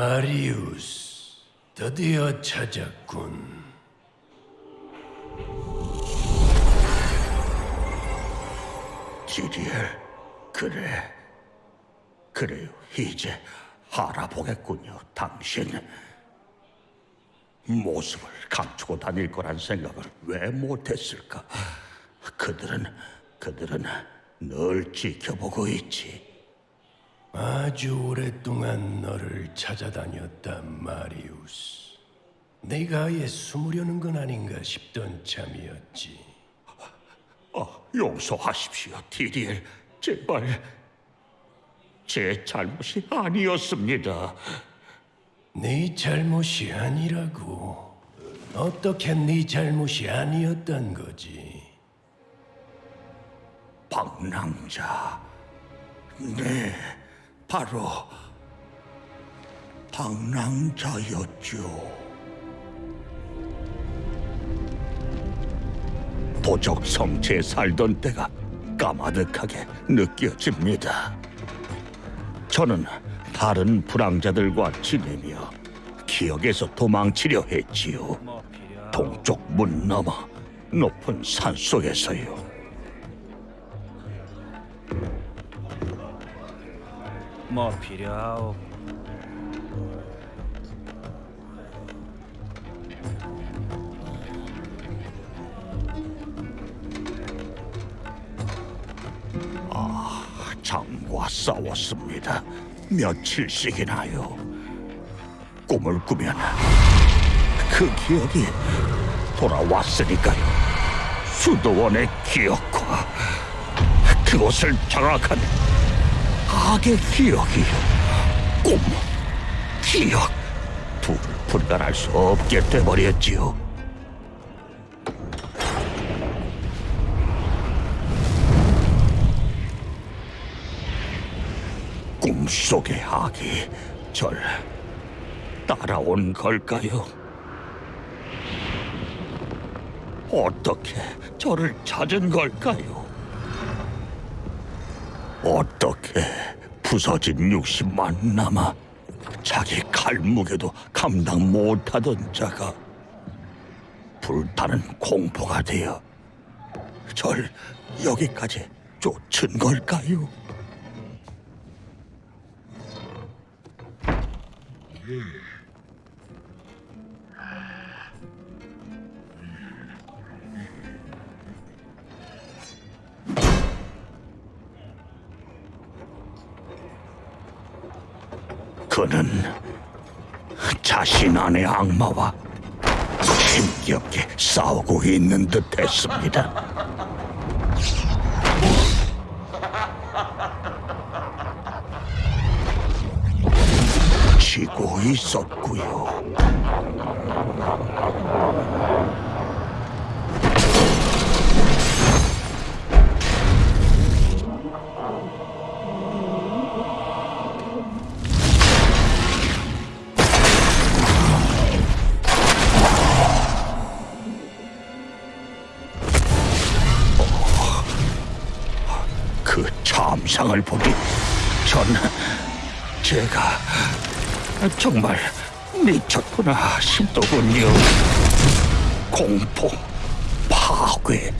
마리우스, 드디어 찾았군. 지리엘, 그래. 그래요, 이제 알아보겠군요, 당신. 모습을 감추고 다닐 거란 생각을 왜 못했을까? 그들은, 그들은 널 지켜보고 있지. 아주 오랫동안 너를 찾아다녔다, 마리우스. 내가 아예 숨으려는 건 아닌가 싶던 참이었지. 아, 용서하십시오, 디리엘. 제발. 제 잘못이 아니었습니다. 네 잘못이 아니라고. 어떻게 네 잘못이 아니었단 거지? 방랑자. 네, 바로 방랑자였죠. 도적 성체에 살던 때가 까마득하게 느껴집니다. 저는 다른 불황자들과 지내며 기억에서 도망치려 했지요. 동쪽 문 너머 높은 산 속에서요. 뭐 필요하오? 장과 싸웠습니다. 며칠씩이나요. 꿈을 꾸면 그 기억이 돌아왔으니까요. 수도원의 기억과 그곳을 장악한 악의 기억이요. 꿈, 기억, 둘을 분간할 수 없게 돼버렸지요. 꿈속의 악이 절 따라온 걸까요? 어떻게 저를 찾은 걸까요? 어떻게 부서진 육신만 남아 자기 칼무게도 감당 못하던 자가 불타는 공포가 되어 절 여기까지 쫓은 걸까요? 그 자신 안의 악마와 힘겹게 싸우고 있는 듯했습니다. 지고 있었고요. 참상을 보니 전 제가 정말 미쳤구나 싶더군요. 공포, 파괴,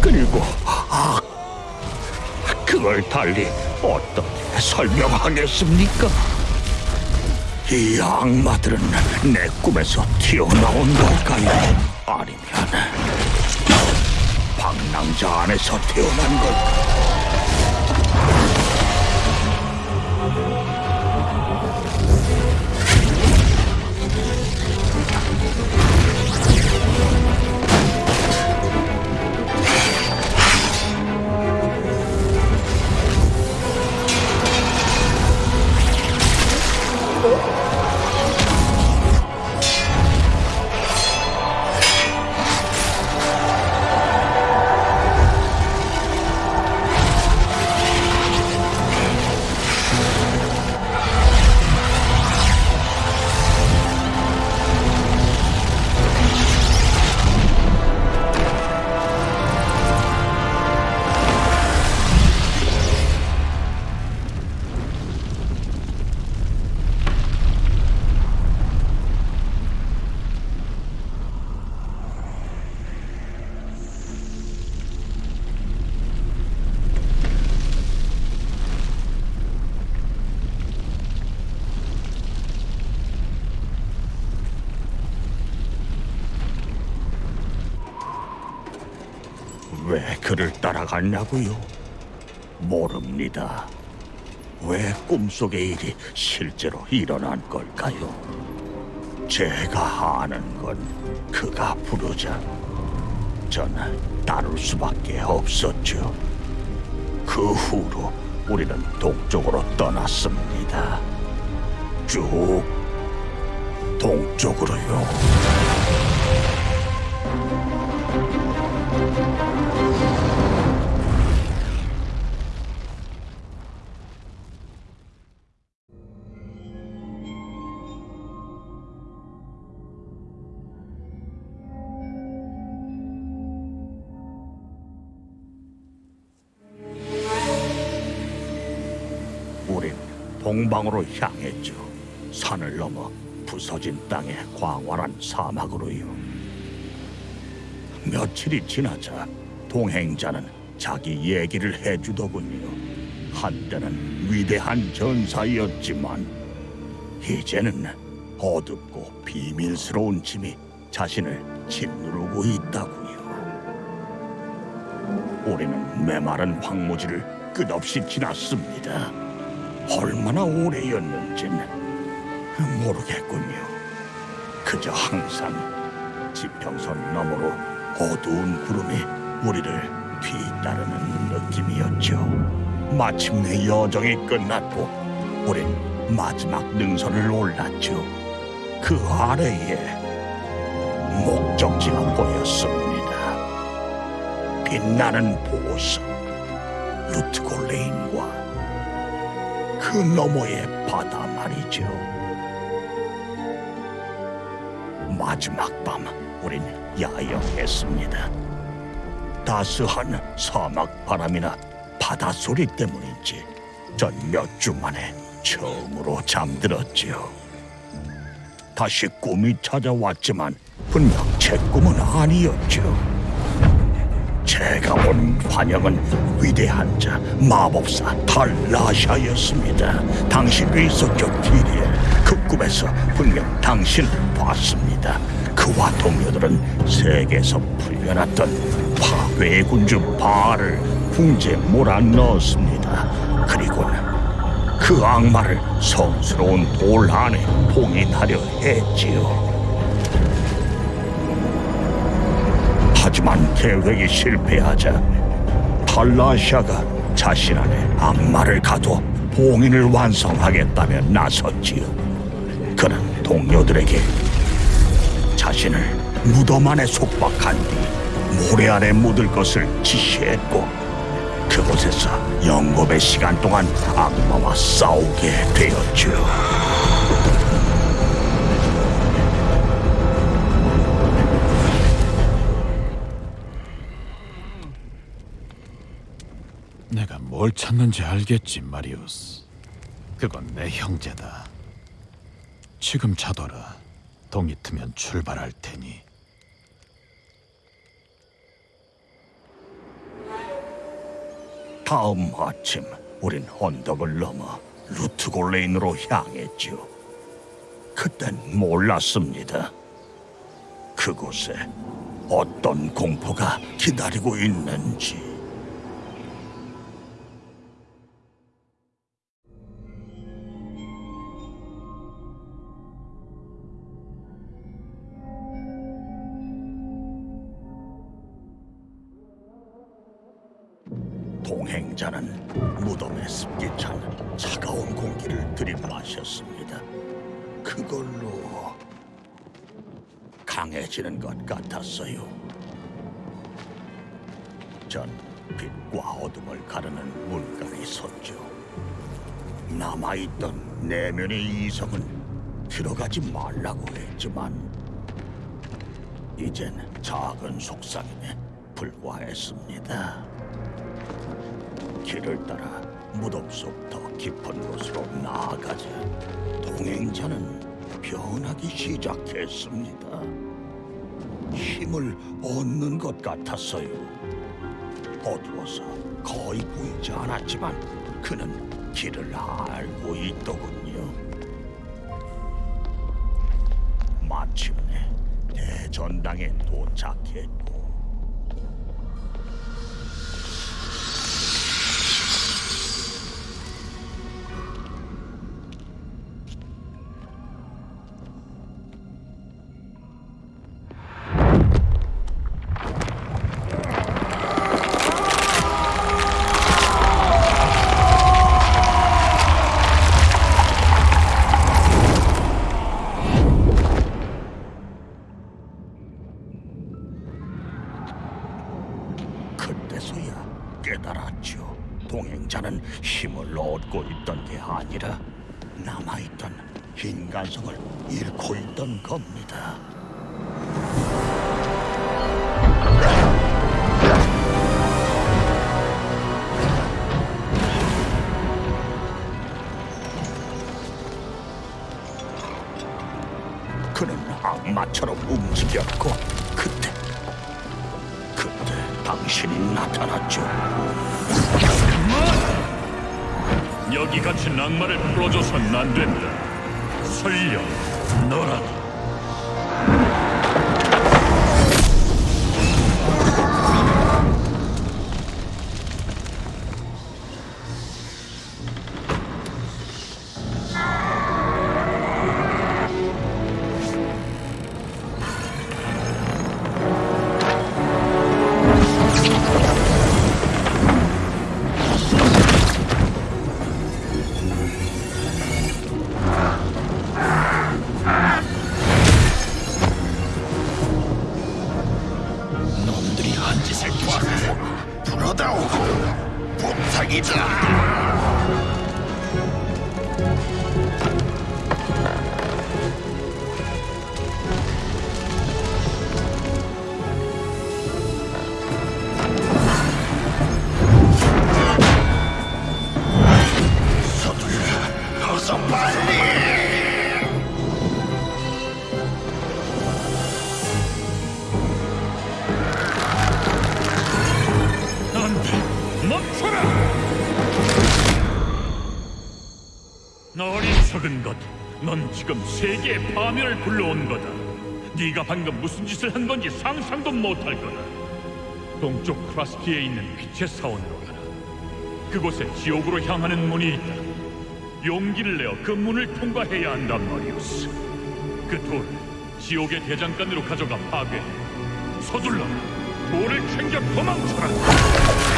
그리고 악. 그걸 달리 어떻게 설명하겠습니까? 이 악마들은 내 꿈에서 튀어나온 걸까요? 아니면 방랑자 안에서 태어난 걸까요? Let's go. 갔냐고요? 모릅니다. 왜 꿈속의 일이 실제로 일어난 걸까요? 제가 아는 건 그가 부르자 전 따를 수밖에 없었죠. 그 후로 우리는 동쪽으로 떠났습니다. 쭉 동쪽으로요. 동방으로 향했죠. 산을 넘어 부서진 땅의 광활한 사막으로요. 며칠이 지나자 동행자는 자기 얘기를 해주더군요. 한때는 위대한 전사였지만 이제는 어둡고 비밀스러운 짐이 자신을 짓누르고 있다고요. 우리는 메마른 황무지를 끝없이 지났습니다. 얼마나 오래였는지는 모르겠군요. 그저 항상 지평선 너머로 어두운 구름이 우리를 뒤따르는 느낌이었죠. 마침내 여정이 끝났고 우린 마지막 능선을 올랐죠. 그 아래에 목적지가 보였습니다. 빛나는 보석, 루트골레인과 그 너머의 바다 말이죠. 마지막 밤 우린 야영했습니다. 따스한 사막 바람이나 바닷소리 때문인지 전 몇 주 만에 처음으로 잠들었지요. 다시 꿈이 찾아왔지만 분명 제 꿈은 아니었죠. 제가 본 환영은 위대한 자 마법사 탈라샤였습니다. 당신도 있었죠, 디리엘. 그 꿈에서 분명 당신을 봤습니다. 그와 동료들은 세계에서 풀려났던 파괴의 군주 바알을 궁지에 몰아넣었습니다. 그리고는 그 악마를 성스러운 돌 안에 봉인하려 했지요. 하지만 계획이 실패하자 탈라샤가 자신 안에 악마를 가둬 봉인을 완성하겠다며 나섰지요. 그는 동료들에게 자신을 무덤 안에 속박한 뒤 모래 아래 묻을 것을 지시했고 그곳에서 영겁의 시간 동안 악마와 싸우게 되었죠. 뭘 찾는지 알겠지, 마리우스. 그건 내 형제다. 지금 자둬라. 동이 트면 출발할 테니. 다음 아침 우린 언덕을 넘어 루트골레인으로 향했죠. 그땐 몰랐습니다. 그곳에 어떤 공포가 기다리고 있는지. 동행자는 무덤에 습기 찬 차가운 공기를 들이마셨습니다. 그걸로 강해지는 것 같았어요. 전 빛과 어둠을 가르는 물간에 섰죠. 남아있던 내면의 이성은 들어가지 말라고 했지만 이젠 작은 속삭임에 불과했습니다. 길을 따라 무덤 속 더 깊은 곳으로 나아가자 동행자는 변하기 시작했습니다. 힘을 얻는 것 같았어요. 어두워서 거의 보이지 않았지만 그는 길을 알고 있더군요. 마침내 대전당에 도착했고 방랑자는 힘을 얻고 있던 게 아니라 남아있던 인간성을 잃고 있던 겁니다. 그는 악마처럼 움직였고 그때 그때 당신이 나타났죠. 여기 갇힌 악마를 풀어줘선 안 된다. 설령 너라도 멈춰라! 어리석은 것, 넌 지금 세계의 파멸을 불러온 거다. 네가 방금 무슨 짓을 한 건지 상상도 못할 거다. 동쪽 크라스티에 있는 빛의 사원으로 가라. 그곳에 지옥으로 향하는 문이 있다. 용기를 내어 그 문을 통과해야 한단 말이오스. 그 돌을 지옥의 대장간으로 가져가 파괴해. 서둘러 돌을 챙겨 도망쳐라.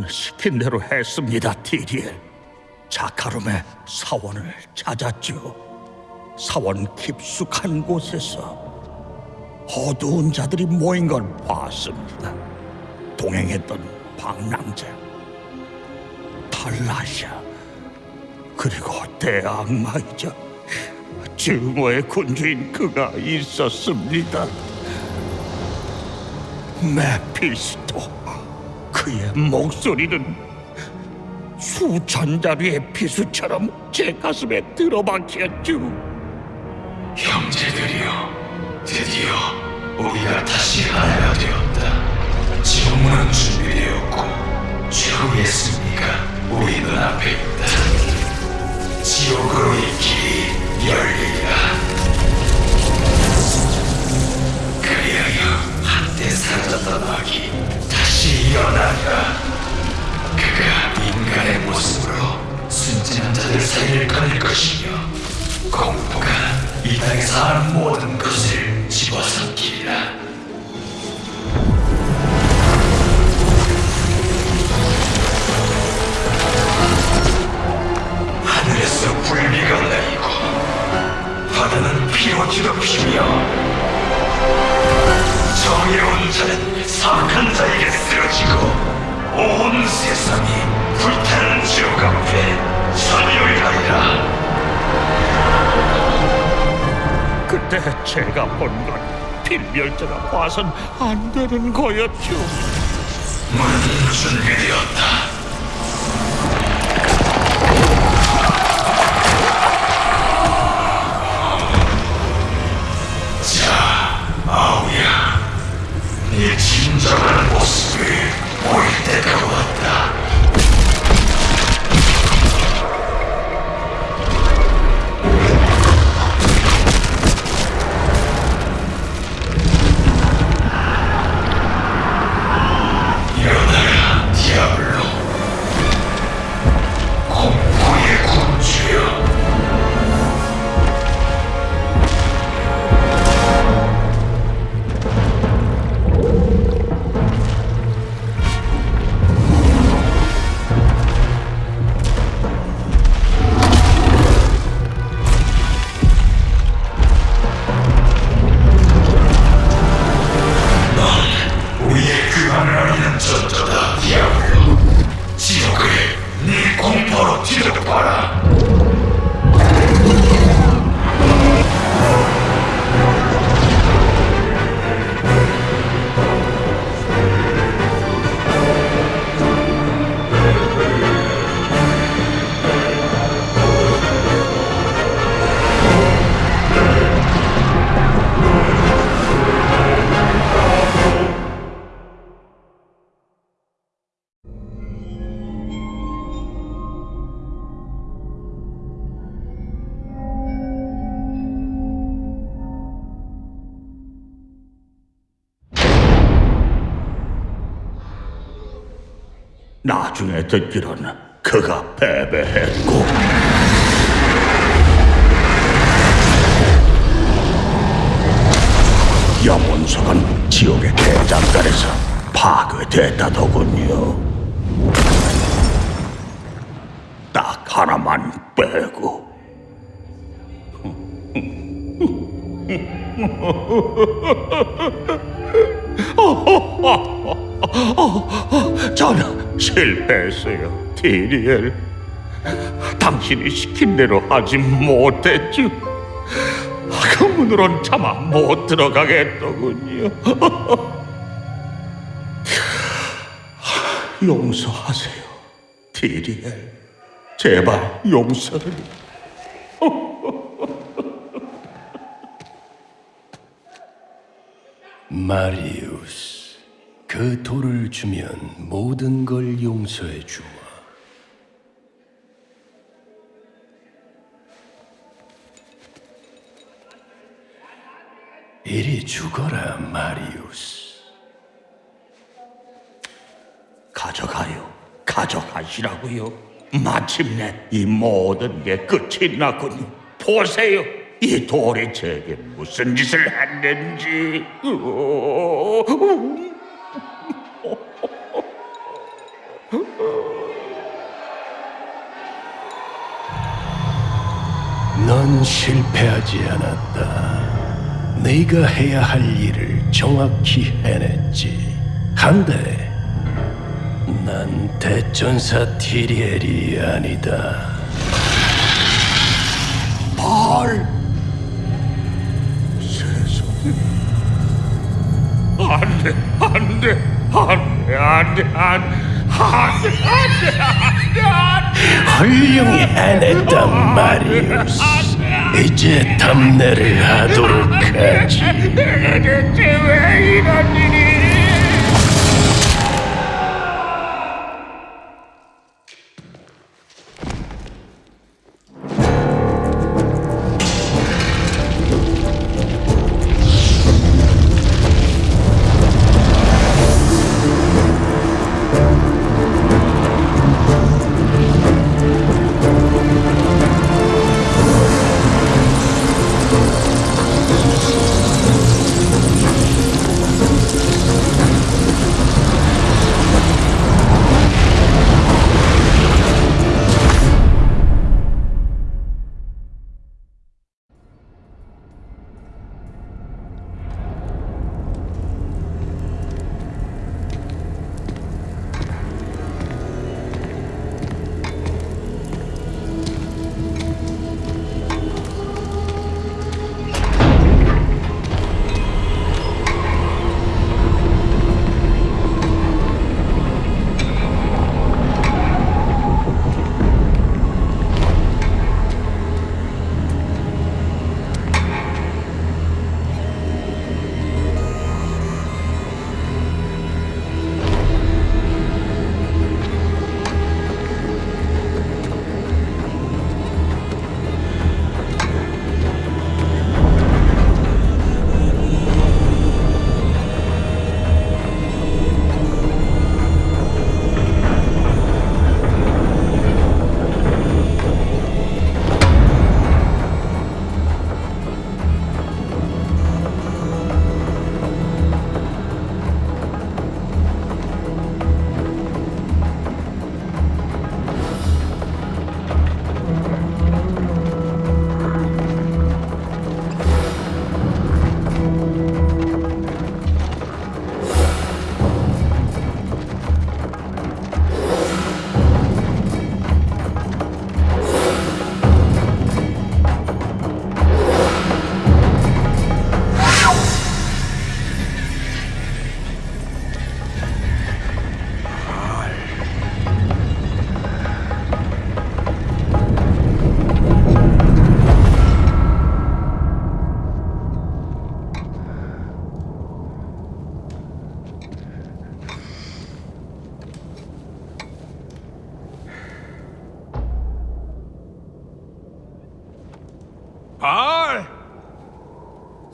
저는 시킨 대로 했습니다, 티리엘. 자카룸의 사원을 찾았죠. 사원 깊숙한 곳에서 어두운 자들이 모인 걸 봤습니다. 동행했던 방랑자, 탈라샤, 그리고 대악마이자 증오의 군주인 그가 있었습니다. 메피스토, 그의 목소리는 수천 자루의 비수처럼 제 가슴에 들어박혔죠. 형제들이여, 드디어 우리가 다시 하나가 되었다. 지옥문은 준비되었고 최후의 승리가 우리 눈앞에 있다. 지옥으로의 길이 열리리라. 그리하여 한때 사라졌던 악이 다시 일어나리라. 그가 인간의 모습으로 순진한 자들 사이를 끊을 것이며 공포가 이 땅에서 하는 모든 것을 집어삼키리라. 하늘에서 불비가 내리고 바다는 피로 뒤덮이며 정 의로운 자는 사악한 자에게 쓰러지고 온 세상이 불타는 지옥 앞에 전율하리라. 그때 제가 본건 필멸자가 봐선 안 되는 거였죠. 문은 준비되었다. 진정한 모습 나중에 듣기로는 그가 패배했고 염원석은 지옥의 대장간에서 파괴됐다더군요. 딱 하나만 빼고 저는 실패했어요, 디리엘. 당신이 시킨 대로 하지 못했죠. 그 문으론 차마 못 들어가겠더군요. 용서하세요, 디리엘. 제발 용서를. 마리우스, 그 돌을 주면 모든 걸 용서해 주마. 이리 죽어라, 마리우스. 가져가요. 가져가시라고요. 마침내 이 모든 게 끝이 났군요. 보세요. 이 돌이 제게 무슨 짓을 했는지. 넌 실패하지 않았다. 네가 해야 할 일을 정확히 해냈지. 한데 난 대전사 티리엘이 아니다. 뭘? 세상에. 안 돼, 안 돼, 안 돼, 안 돼, 안 돼, 안 돼, 안 돼, 안 돼. 안 돼. 훌륭히 해냈단 마리우스. 이제 답례를 하도록 하지. 대체 왜 이런 일이?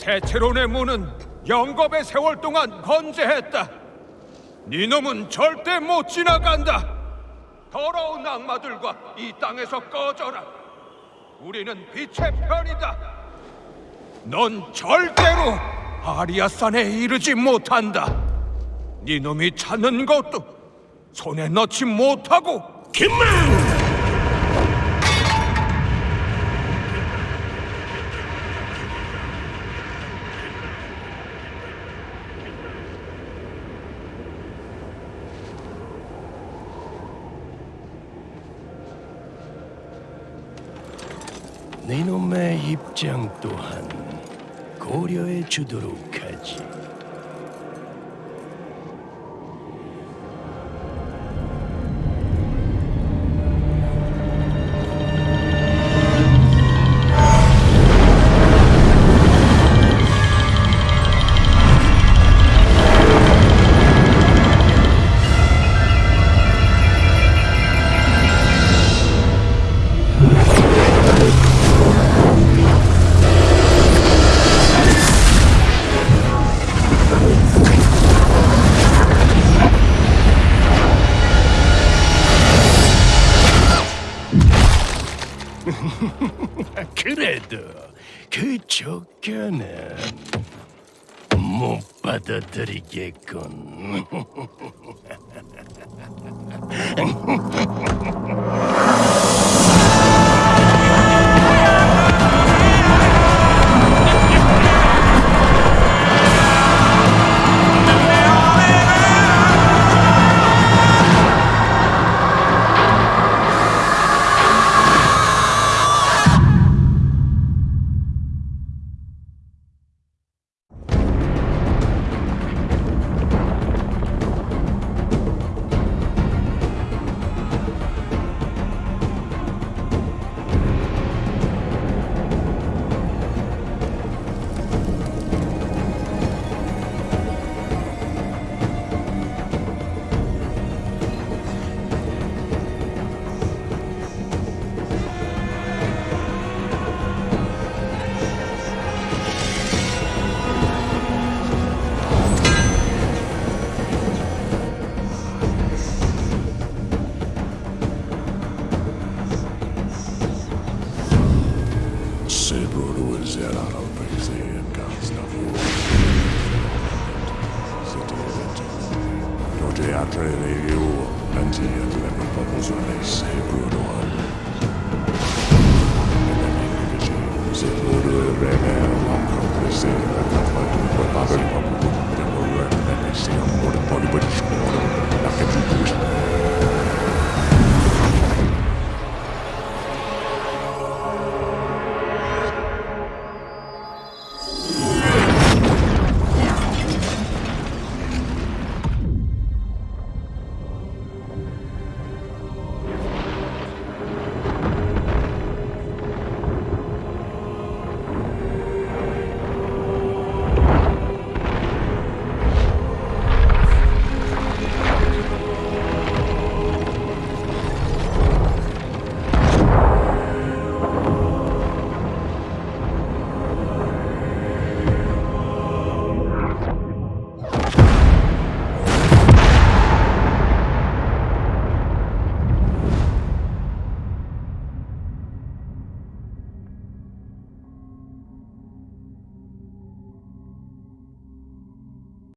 세체론의 문은 영겁의 세월 동안 건재했다. 네 놈은 절대 못 지나간다. 더러운 악마들과 이 땅에서 꺼져라. 우리는 빛의 편이다. 넌 절대로 아리아산에 이르지 못한다. 네 놈이 찾는 것도 손에 넣지 못하고 그만! 네 놈의 입장 또한 고려해 주도록 하지. 못 받아들이겠군.